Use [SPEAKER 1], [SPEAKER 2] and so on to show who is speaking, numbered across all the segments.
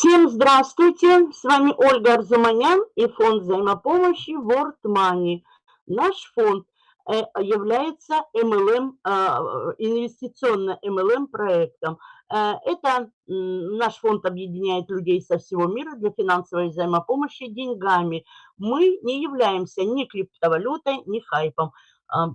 [SPEAKER 1] Всем здравствуйте! С вами Ольга Арзуманян и фонд взаимопомощи World Money. Наш фонд э, является MLM, а, инвестиционно MLM проектом. Э, это наш фонд объединяет людей со всего мира для финансовой взаимопомощи деньгами. Мы не являемся ни криптовалютой, ни хайпом. А,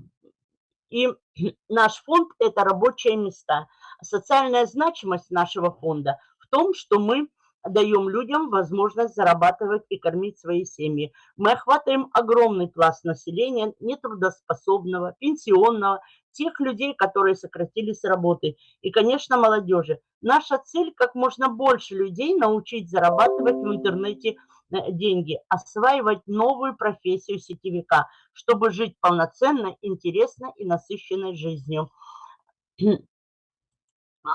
[SPEAKER 1] и наш фонд – это рабочие места. Социальная значимость нашего фонда в том, что мы даем людям возможность зарабатывать и кормить свои семьи. Мы охватываем огромный пласт населения, нетрудоспособного, пенсионного, тех людей, которые сократились работы, и, конечно, молодежи. Наша цель – как можно больше людей научить зарабатывать в интернете э, деньги, осваивать новую профессию сетевика, чтобы жить полноценно, интересно и насыщенной жизнью.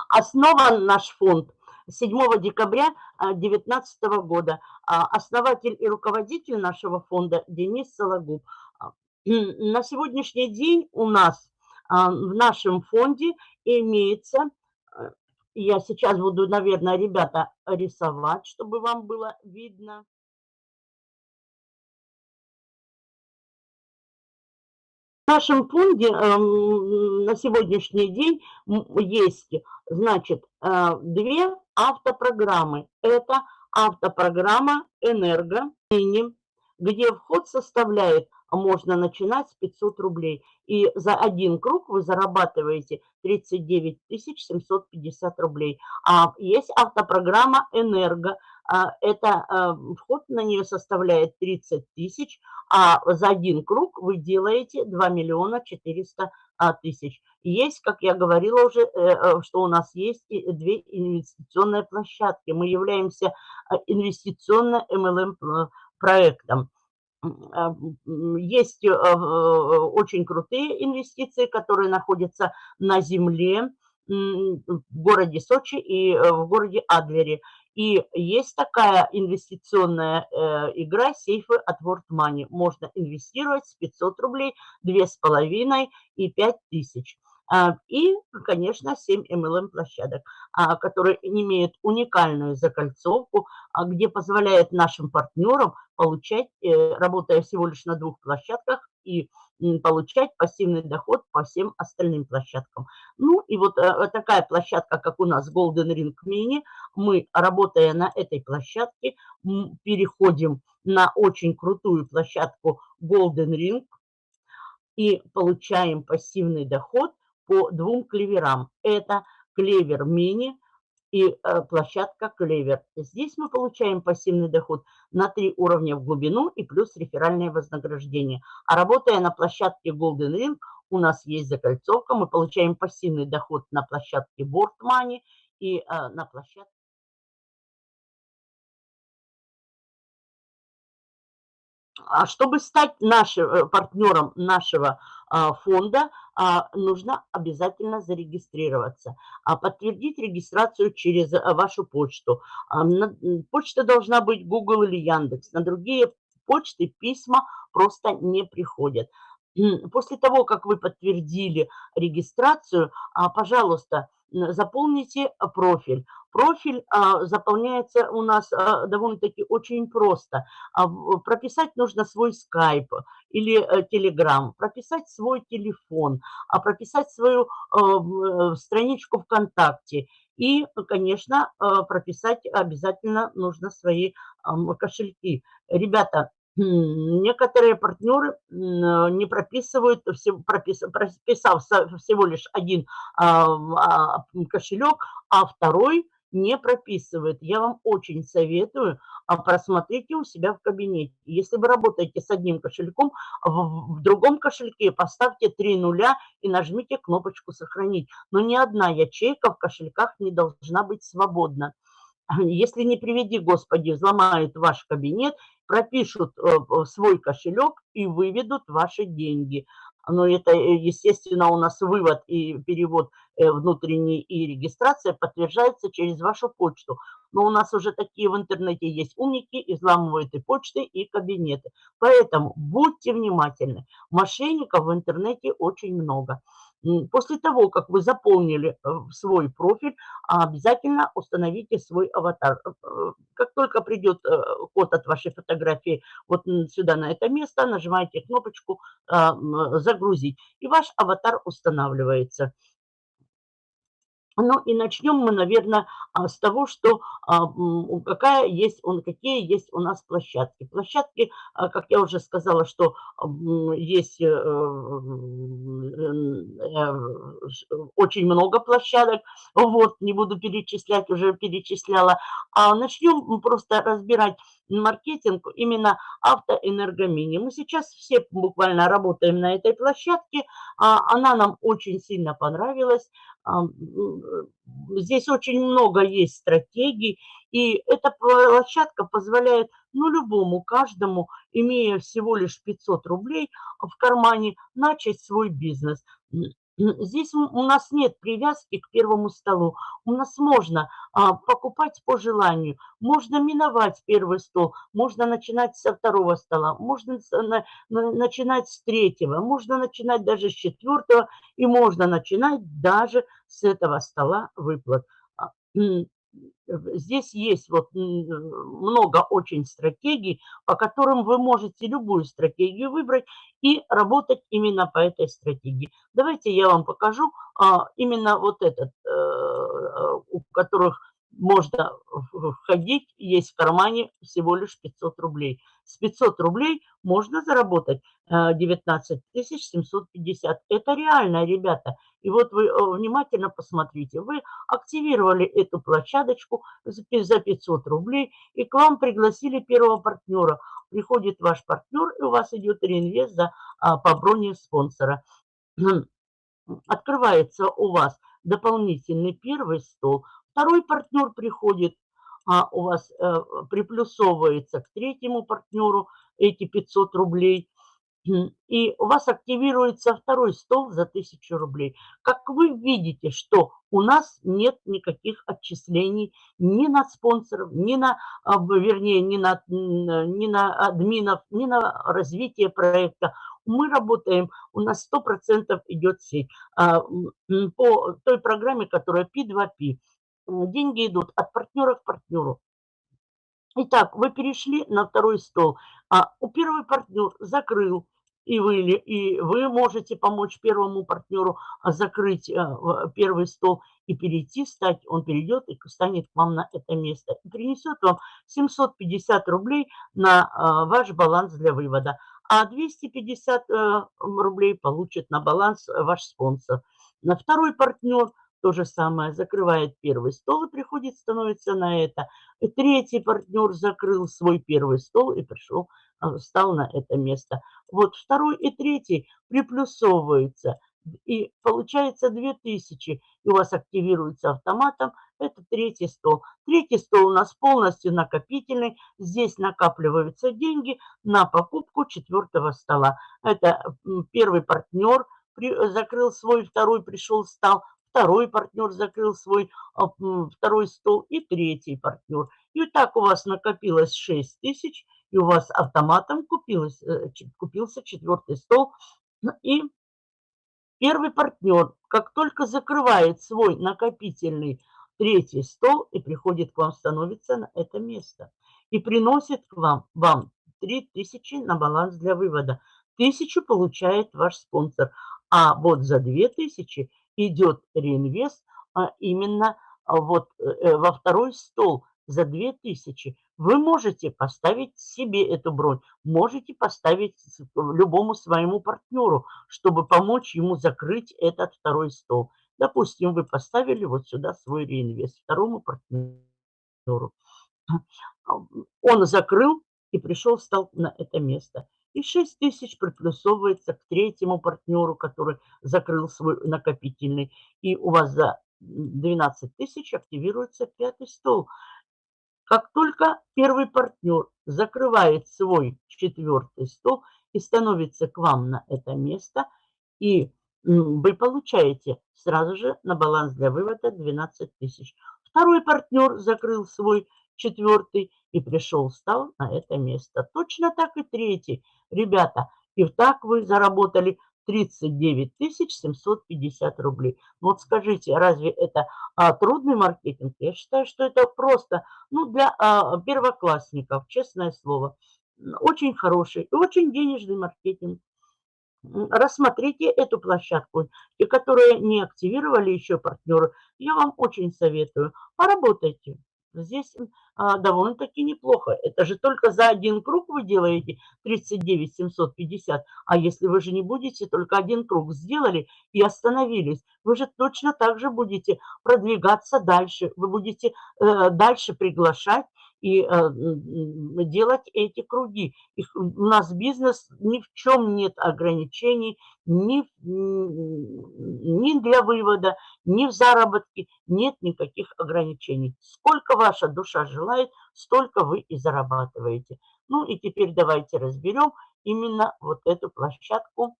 [SPEAKER 1] Основан наш фонд – 7 декабря 2019 года. А, основатель и руководитель нашего фонда Денис Сологуб. А, на сегодняшний день у нас а, в нашем фонде имеется, я сейчас буду, наверное, ребята, рисовать, чтобы вам было видно. В нашем фонде эм, на сегодняшний день есть, значит, э, две автопрограммы. Это автопрограмма «Энерго», где вход составляет, можно начинать с 500 рублей. И за один круг вы зарабатываете 39 750 рублей. А есть автопрограмма «Энерго», а, это а, вход на нее составляет 30 тысяч, а за один круг вы делаете 2 миллиона 400 а, тысяч. Есть, как я говорила уже, э, э, что у нас есть две инвестиционные площадки. Мы являемся инвестиционно MLM проектом. Есть э, очень крутые инвестиции, которые находятся на земле, в городе Сочи и в городе Адлере. И есть такая инвестиционная э, игра сейфы от World Money. Можно инвестировать с 500 рублей, 2,5 и 5 тысяч. А, и, конечно, 7 MLM площадок, а, которые имеют уникальную закольцовку, а, где позволяет нашим партнерам получать, э, работая всего лишь на двух площадках, и получать пассивный доход по всем остальным площадкам. Ну и вот э, такая площадка, как у нас Golden Ring Mini, мы, работая на этой площадке, переходим на очень крутую площадку Golden Ring и получаем пассивный доход по двум клеверам. Это клевер мини – и э, площадка Клевер. Здесь мы получаем пассивный доход на три уровня в глубину и плюс реферальное вознаграждение. А работая на площадке Golden Ring, у нас есть закольцовка, мы получаем пассивный доход на площадке Board Money и э, на площадке А чтобы стать нашим э, партнером нашего а, фонда, а, нужно обязательно зарегистрироваться, подтвердить регистрацию через э, вашу почту. Почта должна быть Google или Яндекс. На другие почты письма просто не приходят. После того, как вы подтвердили регистрацию, пожалуйста, заполните профиль. Профиль а, заполняется у нас а, довольно-таки очень просто. А, прописать нужно свой скайп или а, телеграм, прописать свой телефон, а прописать свою а, страничку ВКонтакте. И, конечно, прописать обязательно нужно свои кошельки. Ребята, Некоторые партнеры не прописывают, прописав всего лишь один кошелек, а второй не прописывает. Я вам очень советую, а просмотрите у себя в кабинете. Если вы работаете с одним кошельком, в другом кошельке поставьте три нуля и нажмите кнопочку «Сохранить». Но ни одна ячейка в кошельках не должна быть свободна. Если не приведи, Господи, взломают ваш кабинет, пропишут э, свой кошелек и выведут ваши деньги но это, э, естественно, у нас вывод и перевод э, внутренний и регистрация подтверждается через вашу почту. Но у нас уже такие в интернете есть умники, изламывают и почты, и кабинеты. Поэтому будьте внимательны. Мошенников в интернете очень много. После того, как вы заполнили э, свой профиль, обязательно установите свой аватар. Э, как только придет код от вашей фотографии вот сюда, на это место, нажимаете кнопочку «Загрузить», и ваш аватар устанавливается. Ну и начнем мы, наверное, а, с того, что а, какая есть, какие есть у нас площадки. Площадки, а, как я уже сказала, что есть э, э, очень много площадок. Вот, не буду перечислять, уже перечисляла. А начнем просто разбирать маркетинг именно автоэнергомини. Мы сейчас все буквально работаем на этой площадке. Она нам очень сильно понравилась. Здесь очень много есть стратегий, и эта площадка позволяет, ну, любому, каждому, имея всего лишь 500 рублей в кармане, начать свой бизнес. Здесь у нас нет привязки к первому столу. У нас можно а, покупать по желанию, можно миновать первый стол, можно начинать со второго стола, можно на, на, начинать с третьего, можно начинать даже с четвертого и можно начинать даже с этого стола выплат. Здесь есть вот много очень стратегий, по которым вы можете любую стратегию выбрать и работать именно по этой стратегии. Давайте я вам покажу а, именно вот этот, э, э, у которых можно входить, есть в кармане всего лишь 500 рублей. С 500 рублей можно заработать 19 э, 750. Это реально, ребята. И вот вы э, внимательно посмотрите. Вы активировали эту площадочку за 500 рублей, и к вам пригласили первого партнера. Приходит ваш партнер, и у вас идет реинвест за, а, по броне спонсора. Открывается у вас дополнительный первый стол, Второй партнер приходит, а у вас э, приплюсовывается к третьему партнеру эти 500 рублей. И у вас активируется второй стол за 1000 рублей. Как вы видите, что у нас нет никаких отчислений ни на спонсоров, ни на, а, вернее, ни на, ни на админов, ни на развитие проекта. Мы работаем, у нас 100% идет сеть а, по той программе, которая P2P деньги идут от партнера к партнеру. Итак, вы перешли на второй стол, а у первый партнер закрыл, и вы, и вы можете помочь первому партнеру а, закрыть э, первый стол и перейти, стать, он перейдет и станет к вам на это место. И принесет вам 750 рублей на а, ваш баланс для вывода. А 250 э, рублей получит на баланс ваш спонсор. На второй партнер то же самое, закрывает первый стол и приходит, становится на это. И третий партнер закрыл свой первый стол и пришел, а, встал на это место. Вот второй и третий приплюсовываются. И получается 2000, и у вас активируется автоматом, это третий стол. Третий стол у нас полностью накопительный. Здесь накапливаются деньги на покупку четвертого стола. Это первый партнер закрыл свой, второй пришел, встал, второй партнер закрыл свой а, второй стол и третий партнер. И так у вас накопилось 6 тысяч, и у вас автоматом купилось, э, купился четвертый стол. И первый партнер, как только закрывает свой накопительный третий стол и приходит к вам, становится на это место. И приносит к вам, вам 3000 на баланс для вывода. Тысячу получает ваш спонсор. А вот за 2000 идет реинвест а именно а, вот э, во второй стол за 2000. Вы можете поставить себе эту бронь, можете поставить любому своему партнеру, чтобы помочь ему закрыть этот второй стол. Допустим, вы поставили вот сюда свой реинвест второму партнеру. Он закрыл и пришел, встал на это место. И 6 тысяч приплюсовывается к третьему партнеру, который закрыл свой накопительный. И у вас за 12 тысяч активируется пятый стол. Как только первый партнер закрывает свой четвертый стол и становится к вам на это место, и вы получаете сразу же на баланс для вывода 12 тысяч. Второй партнер закрыл свой четвертый и пришел, стал на это место. Точно так и третий. Ребята, и так вы заработали 39 750 рублей. Ну вот скажите, разве это а, трудный маркетинг? Я считаю, что это просто ну, для а, первоклассников, честное слово. Очень хороший и очень денежный маркетинг. Рассмотрите эту площадку. И которые не активировали еще партнеры, я вам очень советую. Поработайте. Здесь а, довольно-таки неплохо. Это же только за один круг вы делаете 39 750. А если вы же не будете, только один круг сделали и остановились, вы же точно так же будете продвигаться дальше. Вы будете э, дальше приглашать и э, делать эти круги. Их, у нас бизнес ни в чем нет ограничений, ни, ни для вывода, ни в заработке нет никаких ограничений. Сколько ваша душа желает, столько вы и зарабатываете. Ну и теперь давайте разберем именно вот эту площадку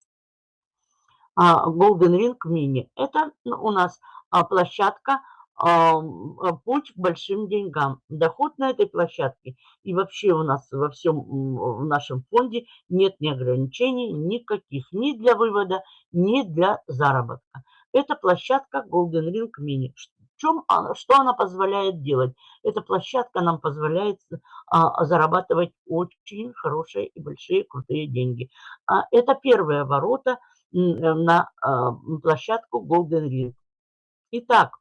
[SPEAKER 1] а, Golden Ring Mini. Это у нас а, площадка путь к большим деньгам. Доход на этой площадке и вообще у нас во всем в нашем фонде нет ни ограничений никаких ни для вывода, ни для заработка. Это площадка Golden Ring Mini. Чем она, что она позволяет делать? Эта площадка нам позволяет а, зарабатывать очень хорошие и большие крутые деньги. А, это первые ворота на а, площадку Golden Ring. Итак,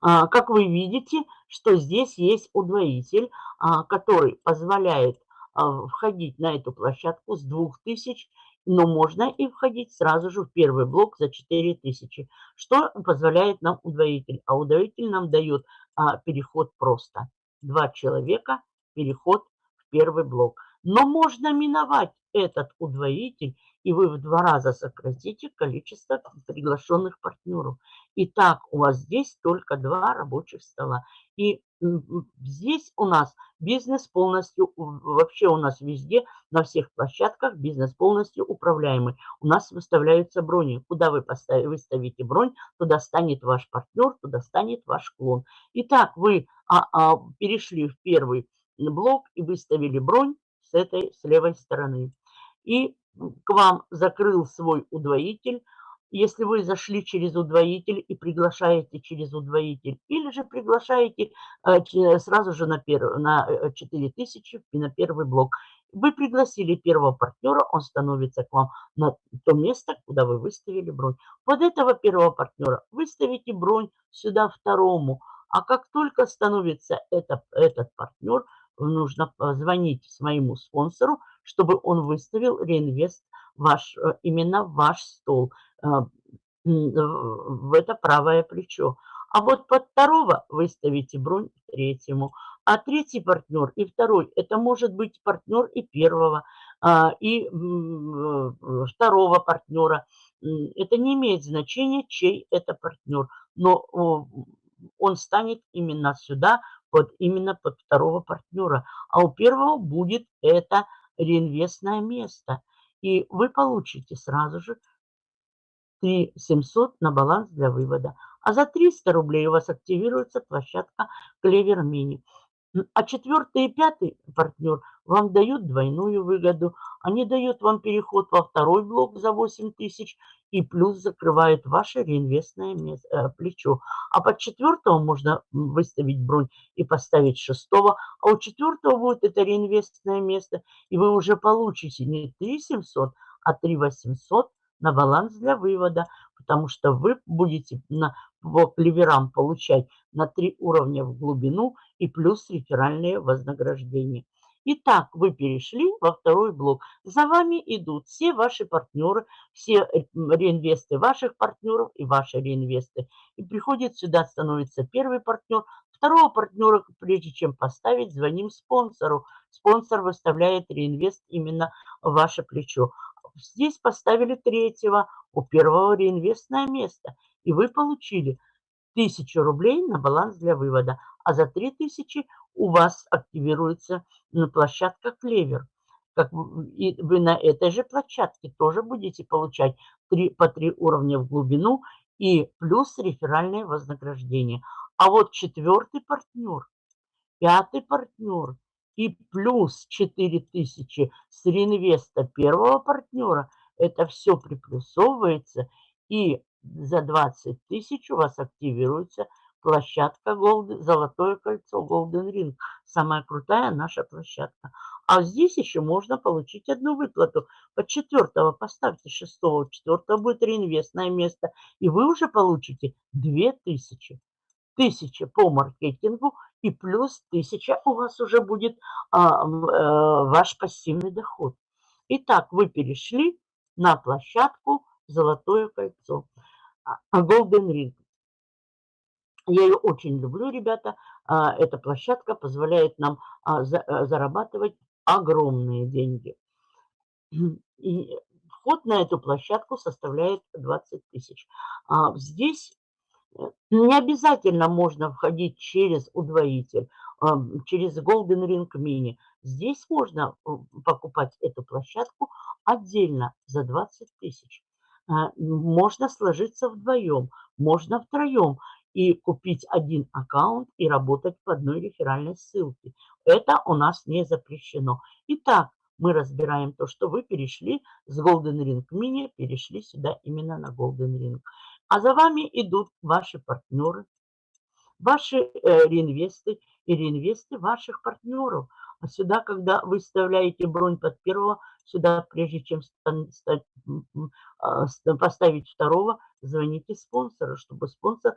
[SPEAKER 1] как вы видите, что здесь есть удвоитель, а, который позволяет а, входить на эту площадку с 2000, но можно и входить сразу же в первый блок за 4000. Что позволяет нам удвоитель? А удвоитель нам дает переход просто. Два человека, переход в первый блок. Но можно миновать этот удвоитель и вы в два раза сократите количество приглашенных партнеров. Итак, у вас здесь только два рабочих стола. И здесь у нас бизнес полностью, вообще у нас везде, на всех площадках бизнес полностью управляемый. У нас выставляются брони. Куда вы поставите, выставите бронь, туда станет ваш партнер, туда станет ваш клон. Итак, вы а, а, перешли в первый блок и выставили бронь с этой, с левой стороны. И к вам закрыл свой удвоитель, если вы зашли через удвоитель и приглашаете через удвоитель, или же приглашаете э, сразу же на, перв, на 4000 э, и на первый блок. Вы пригласили первого партнера, он становится к вам на то место, куда вы выставили бронь. Под этого первого партнера выставите бронь сюда второму. А как только становится это, этот партнер, нужно звонить своему спонсору, чтобы он выставил реинвест ваш, э, именно ваш стол э, в это правое плечо. А вот под второго выставите бронь третьему. А третий партнер и второй, это может быть партнер и первого, а, и э, второго партнера. Это не имеет значения, чей это партнер. Но он станет именно сюда, под, именно под второго партнера. А у первого будет это реинвестное место. И вы получите сразу же 3 700 на баланс для вывода. А за 300 рублей у вас активируется площадка Клевер Мини. А четвертый и пятый партнер вам дают двойную выгоду. Они дают вам переход во второй блок за 8 тысяч и плюс закрывают ваше реинвестное э, плечо. А под четвертого можно выставить бронь и поставить шестого. А у четвертого будет это реинвестное место. И вы уже получите не 3 700, а 3 800 на баланс для вывода, потому что вы будете на, по клеверам получать на три уровня в глубину и плюс реферальные вознаграждения. Итак, вы перешли во второй блок. За вами идут все ваши партнеры, все реинвесты ваших партнеров и ваши реинвесты. И приходит сюда, становится первый партнер, второго партнера, прежде чем поставить, звоним спонсору. Спонсор выставляет реинвест именно в ваше плечо. Здесь поставили третьего, у первого реинвестное место. И вы получили 1000 рублей на баланс для вывода. А за 3000 у вас активируется площадка Клевер. Как и вы на этой же площадке тоже будете получать 3, по 3 уровня в глубину и плюс реферальное вознаграждение. А вот четвертый партнер, пятый партнер – и плюс 4000 с реинвеста первого партнера, это все приплюсовывается, и за 20 тысяч у вас активируется площадка Golden, Золотое кольцо Golden Ring. Самая крутая наша площадка. А здесь еще можно получить одну выплату. Под четвертого поставьте шестого, четвертого будет реинвестное место. И вы уже получите 2000. Тысяча по маркетингу и плюс тысяча у вас уже будет а, а, ваш пассивный доход. Итак, вы перешли на площадку Золотое кольцо. А, Golden Ring. Я ее очень люблю, ребята. А, эта площадка позволяет нам а, э, зарабатывать огромные деньги. И вход на эту площадку составляет 20 тысяч. Здесь э, не обязательно можно входить через удвоитель, через Golden Ring Mini. Здесь можно покупать эту площадку отдельно за 20 тысяч. Можно сложиться вдвоем, можно втроем и купить один аккаунт и работать по одной реферальной ссылке. Это у нас не запрещено. Итак, мы разбираем то, что вы перешли с Golden Ring Mini, перешли сюда именно на Golden Ring. А за вами идут ваши партнеры, ваши э, реинвесты и реинвесты ваших партнеров. А сюда, когда вы вставляете бронь под первого, сюда, прежде чем а, поставить второго, звоните спонсору, чтобы спонсор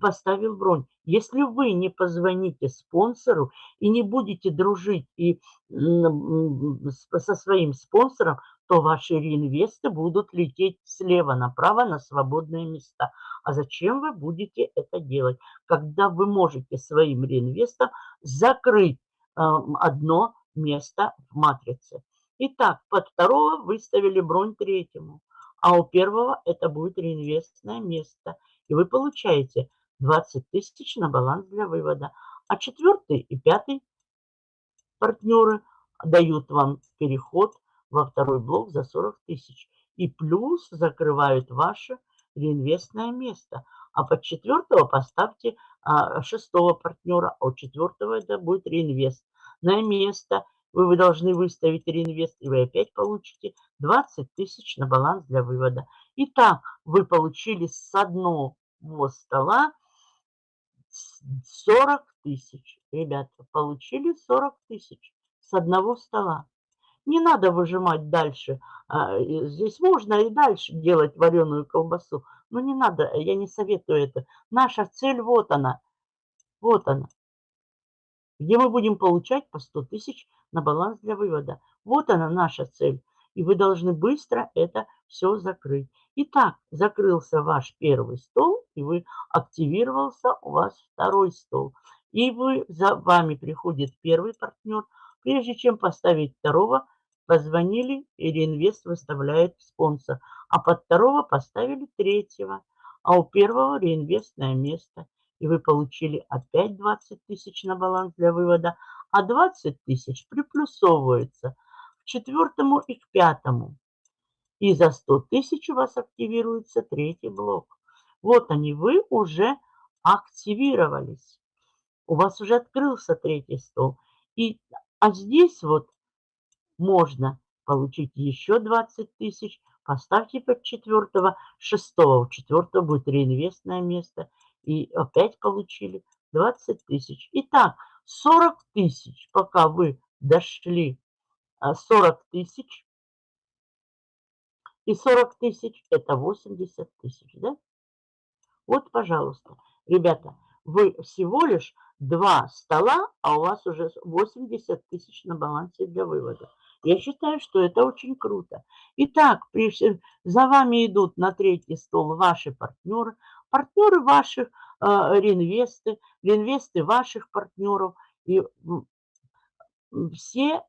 [SPEAKER 1] поставил бронь. Если вы не позвоните спонсору и не будете дружить и со своим спонсором, то ваши реинвесты будут лететь слева направо на свободные места. А зачем вы будете это делать, когда вы можете своим реинвестом закрыть одно место в матрице? Итак, под второго выставили бронь третьему, а у первого это будет реинвестное место – и вы получаете 20 тысяч на баланс для вывода. А четвертый и пятый партнеры дают вам переход во второй блок за 40 тысяч. И плюс закрывают ваше реинвестное место. А под четвертого поставьте а, шестого партнера, а у четвертого это будет реинвест. На место вы, вы должны выставить реинвест, и вы опять получите 20 тысяч на баланс для вывода. Итак, вы получили с одного стола 40 тысяч. Ребята, получили 40 тысяч с одного стола. Не надо выжимать дальше. А, здесь можно и дальше делать вареную колбасу. Но не надо, я не советую это. Наша цель вот она. Вот она. Где мы будем получать по 100 тысяч на баланс для вывода. Вот она наша цель. И вы должны быстро это все закрыть. Итак, закрылся ваш первый стол, и вы активировался у вас второй стол. И вы, за вами приходит первый партнер. Прежде чем поставить второго, позвонили, и реинвест выставляет спонсор. А под второго поставили третьего. А у первого реинвестное место. И вы получили опять 20 тысяч на баланс для вывода. А 20 тысяч приплюсовывается к четвертому и к пятому. И за 100 тысяч у вас активируется третий блок. Вот они, вы уже активировались. У вас уже открылся третий стол. И, а здесь вот можно получить еще 20 тысяч. Поставьте под четвертого, шестого. У четвертого будет реинвестное место. И опять получили 20 тысяч. Итак, 40 тысяч, пока вы дошли 40 а, тысяч и 40 тысяч – это 80 тысяч, да? Вот, пожалуйста, ребята, вы всего лишь два стола, а у вас уже 80 тысяч на балансе для вывода. Я считаю, что это очень круто. Итак, за вами идут на третий стол ваши партнеры, партнеры ваших э, реинвесты, реинвесты ваших партнеров. И все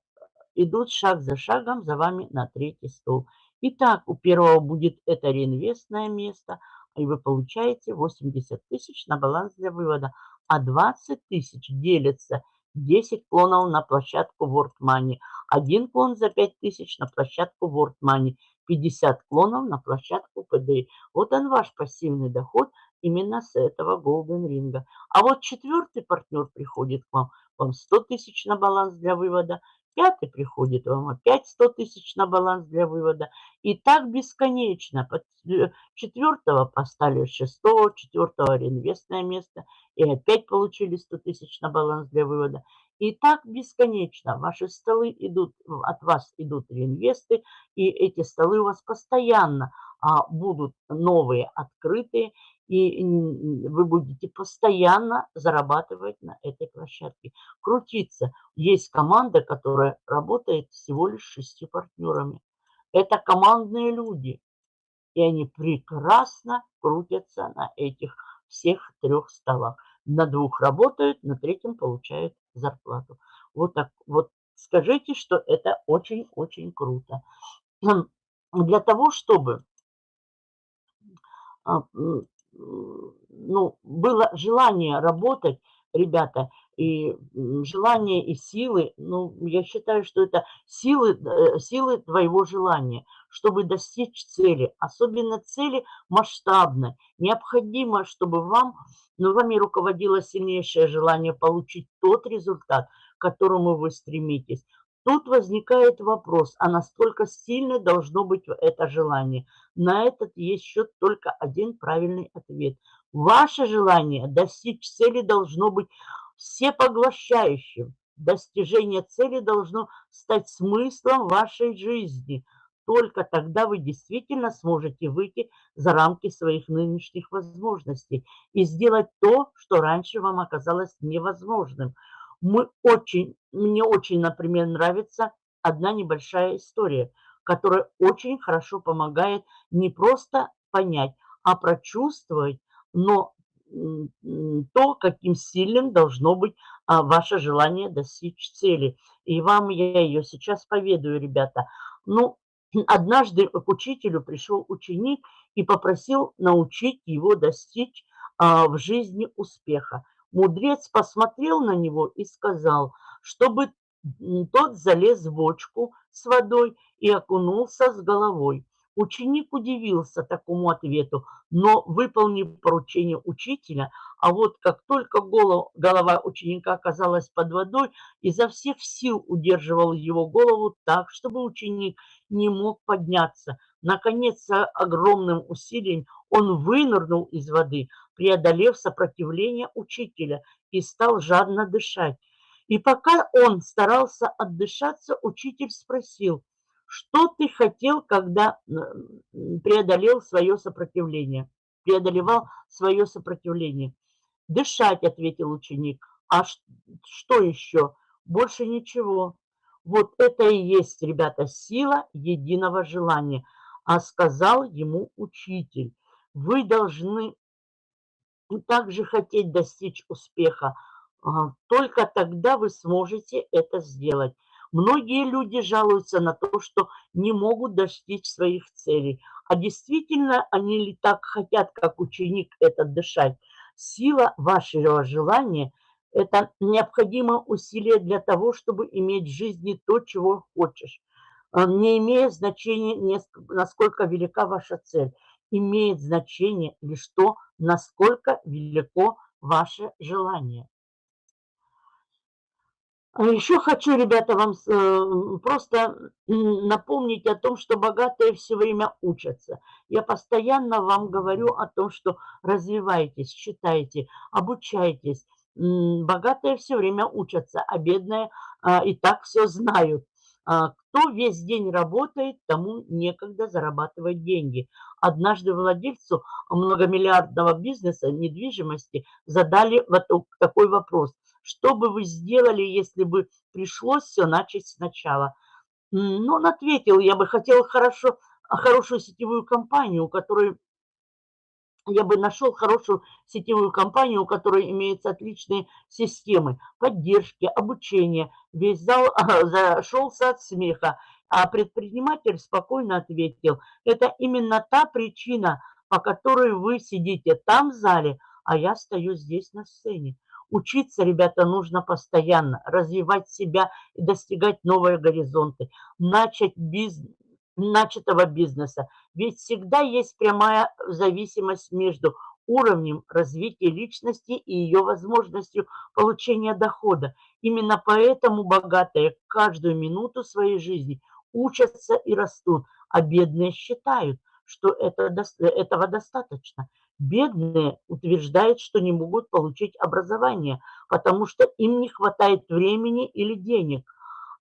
[SPEAKER 1] идут шаг за шагом за вами на третий стол. Итак, у первого будет это реинвестное место, и вы получаете 80 тысяч на баланс для вывода, а 20 тысяч делится 10 клонов на площадку World Money, один клон за 5 тысяч на площадку World Money, 50 клонов на площадку PDI. Вот он ваш пассивный доход именно с этого Golden Ring. А вот четвертый партнер приходит к вам, вам 100 тысяч на баланс для вывода, пятый приходит вам опять 100 тысяч на баланс для вывода. И так бесконечно. Под э, четвертого поставили шестого, четвертого реинвестное место. И опять получили 100 тысяч на баланс для вывода. И так бесконечно. Ваши столы идут, от вас идут реинвесты. И эти столы у вас постоянно а, будут новые, открытые и вы будете постоянно зарабатывать на этой площадке. Крутиться. Есть команда, которая работает всего лишь шестью партнерами. Это командные люди. И они прекрасно крутятся на этих всех трех столах. На двух работают, на третьем получают зарплату. Вот так вот скажите, что это очень-очень круто. Для того, чтобы а, ну, было желание работать, ребята, и желание, и силы, ну, я считаю, что это силы, э, силы твоего желания, чтобы достичь цели, особенно цели масштабной. Необходимо, чтобы вам, ну, вами руководило сильнейшее желание получить тот результат, к которому вы стремитесь. Тут возникает вопрос, а насколько сильно должно быть это желание? На этот есть счет только один правильный ответ. Ваше желание достичь цели должно быть всепоглощающим. Достижение цели должно стать смыслом вашей жизни. Только тогда вы действительно сможете выйти за рамки своих нынешних возможностей и сделать то, что раньше вам оказалось невозможным – мы очень, мне очень, например, нравится одна небольшая история, которая очень хорошо помогает не просто понять, а прочувствовать, но то, каким сильным должно быть а, ваше желание достичь цели. И вам я ее сейчас поведаю, ребята. Ну, однажды к учителю пришел ученик и попросил научить его достичь а, в жизни успеха. Мудрец посмотрел на него и сказал, чтобы тот залез в бочку с водой и окунулся с головой. Ученик удивился такому ответу, но выполнив поручение учителя, а вот как только голова, голова ученика оказалась под водой, изо всех сил удерживал его голову так, чтобы ученик не мог подняться. Наконец, огромным усилием он вынырнул из воды, преодолев сопротивление учителя и стал жадно дышать. И пока он старался отдышаться, учитель спросил, что ты хотел, когда преодолел свое сопротивление, преодолевал свое сопротивление? Дышать, ответил ученик. А что еще? Больше ничего. Вот это и есть, ребята, сила единого желания. А сказал ему учитель, вы должны также хотеть достичь успеха. Только тогда вы сможете это сделать. Многие люди жалуются на то, что не могут достичь своих целей. А действительно они ли так хотят, как ученик, это дышать? Сила вашего желания – это необходимое усилие для того, чтобы иметь в жизни то, чего хочешь. А, не имея значения, насколько велика ваша цель имеет значение лишь то, насколько велико ваше желание. А еще хочу, ребята, вам э, просто напомнить о том, что богатые все время учатся. Я постоянно вам говорю о том, что развивайтесь, читайте, обучайтесь. Богатые все время учатся, а бедные а, и так все знают. А, кто весь день работает, тому некогда зарабатывать деньги. Однажды владельцу многомиллиардного бизнеса недвижимости задали вот такой вопрос. Что бы вы сделали, если бы пришлось все начать сначала? Ну, он ответил, я бы хотел хорошо, хорошую сетевую компанию, у которой я бы нашел хорошую сетевую компанию, у которой имеются отличные системы поддержки, обучения. Весь зал зашелся от смеха, а предприниматель спокойно ответил, это именно та причина, по которой вы сидите там в зале, а я стою здесь на сцене. Учиться, ребята, нужно постоянно, развивать себя и достигать новые горизонты, начать бизнес, начатого бизнеса. Ведь всегда есть прямая зависимость между уровнем развития личности и ее возможностью получения дохода. Именно поэтому богатые каждую минуту своей жизни учатся и растут, а бедные считают, что это, этого достаточно. Бедные утверждают, что не могут получить образование, потому что им не хватает времени или денег.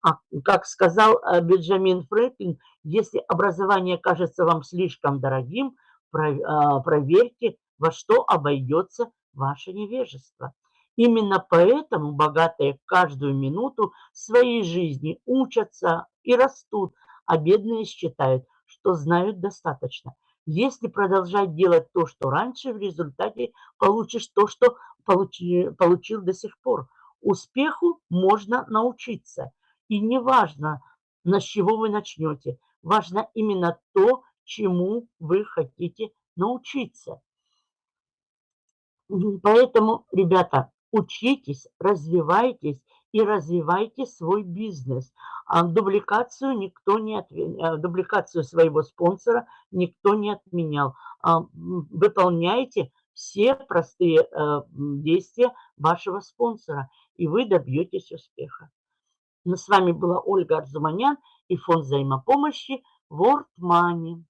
[SPEAKER 1] А, как сказал э, Бенджамин Фрэнклин, если образование кажется вам слишком дорогим, а, проверьте, во что обойдется ваше невежество. Именно поэтому богатые каждую минуту своей жизни учатся и растут, а бедные считают, что знают достаточно. Если продолжать делать то, что раньше, в результате получишь то, что получи, получил до сих пор. Успеху можно научиться. И не важно, на чего вы начнете. Важно именно то, чему вы хотите научиться. Поэтому, ребята, учитесь, развивайтесь и развивайте свой бизнес. А дубликацию никто не отменял, дубликацию своего спонсора никто не отменял. А, выполняйте все простые э, действия вашего спонсора, и вы добьетесь успеха. С вами была Ольга Арзуманян и фонд взаимопомощи World Money.